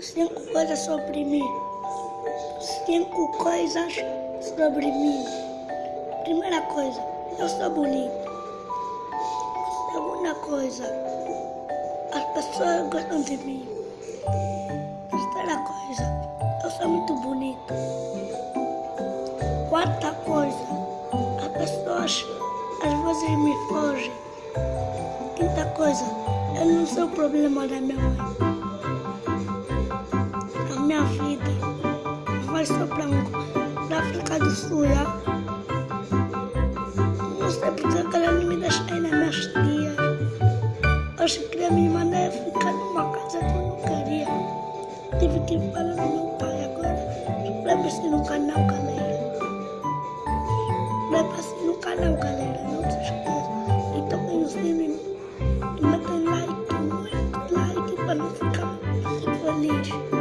Cinco coisas sobre mim. Cinco coisas sobre mim. Primeira coisa, eu sou bonito. Segunda coisa, as pessoas gostam de mim. Terceira coisa, eu sou muito bonito. Quarta coisa, as pessoas às vezes me fogem. Quinta coisa, eu não sou o problema da minha mãe. Vai só para a África do Sul. Já? Não sei porque ela não me deixa ir nas minhas tias. Acho que queria me mandar ficar numa casa que eu não queria. Tive que falar com meu pai agora. Lembra-se no canal, galera. Lembra-se no canal, galera. Não se esqueça. E toquem o sininho. E metem like, muito like para não ficar feliz.